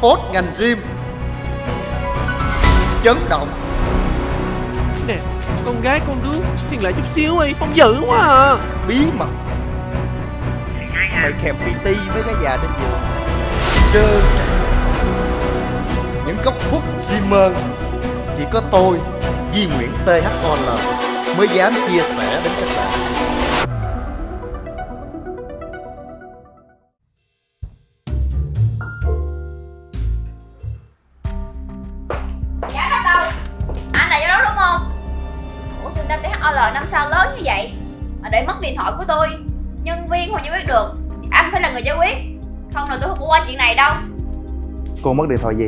phốt ngành gym. Chấn động. Nè Con gái con đứa Thiên lại chút xíu đi Không dữ quá à. Bí mật. Mày kèm PT với cái già trên giường. Trơ trẽn Những góc khuất Gymmer Chỉ có tôi Di Nguyễn THOL Mới dám chia sẻ đến các bạn THOL năm sao lớn như vậy Mà để mất điện thoại của tôi. Nhân viên không giải quyết được thì Anh phải là người giải quyết. Không là tôi không có qua chuyện này đâu. Cô mất điện thoại gì?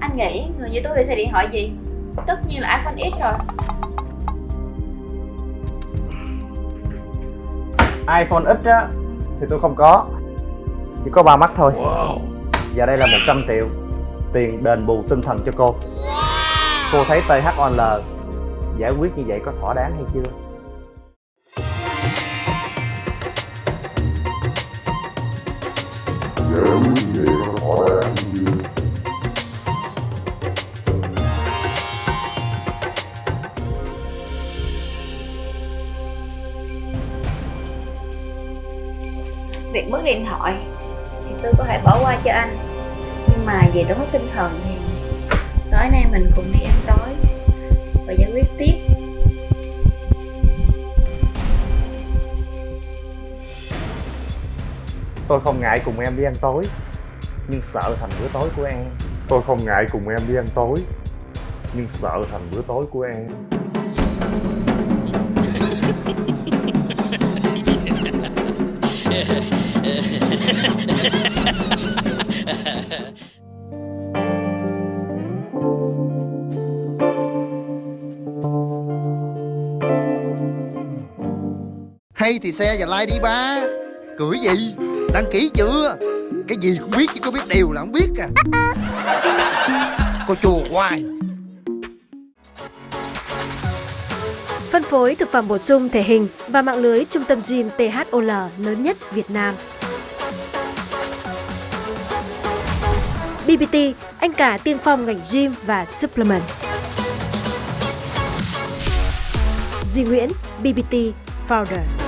Anh nghĩ người như tôi phải xài điện thoại gì? Tất nhiên là iPhone X rồi. iPhone X á Thì tôi không có. Chỉ có ba mắt thôi. Và đây là 100 triệu Tiền đền bù tinh thần cho cô. Cô thấy THOL Giải quyết như vậy có thỏa đáng hay chưa? Việc mất điện thoại Thì tôi có thể bỏ qua cho anh Nhưng mà về đó mất tinh thần thì Tối nay mình cùng đi ăn tối Tôi không ngại cùng em đi ăn tối, Nhưng sợ thành bữa tối của em. Tôi không ngại cùng em đi ăn tối, Nhưng sợ thành bữa tối của em. Hay thì xe và like đi ba. Cười gì? Đăng ký chưa Cái gì cũng biết chứ có biết điều là không biết à Cô chùa hoài Phân phối thực phẩm bổ sung thể hình và mạng lưới trung tâm gym THOL lớn nhất Việt Nam. BBT, anh cả tiên phong ngành gym và supplement. Duy Nguyễn, BBT Founder.